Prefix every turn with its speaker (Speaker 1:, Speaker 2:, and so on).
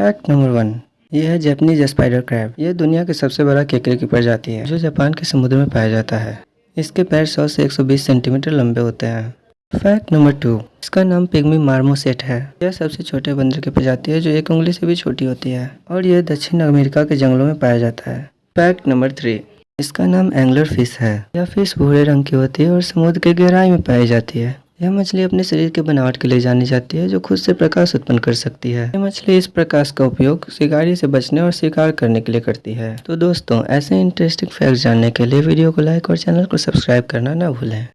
Speaker 1: Fact number one ये है Japanese spider crab ये दुनिया के सबसे बड़ा केकड़े की प्रजाति है, जो जापान के समुद्र में पाया जाता है। इसके पैर 100 से 120 सेंटीमीटर लंबे होते हैं। फैक्ट नंबर टू इसका नाम पिग्मी मार्मोसेट है। यह सबसे छोटे बंदर की प्रजाति है, जो एक उंगली से भी छोटी होती है, और यह दक्षिण अमेरिका के जंगलों में पाया जाता है। फैक्ट नंबर थ्री इसका नाम एंगलर फ़िश है। यह फ़िश भूरे रंग की होती है और समुद्र के गहराई में पाई जाती है। यह मछली अपने शरीर के बनावट के लिए जानी जाती है, जो खुद से प्रकाश उत्पन्न कर सकती है। यह मछली इस प्रकाश का उपयोग शिकारी से बचने और शिकार करने के लिए करती है। तो दोस्तों, ऐसे इंटरेस्टिंग फैक्ट जानने के लिए वीडियो को लाइक और चैनल को सब्सक्राइब करना ना भूलें।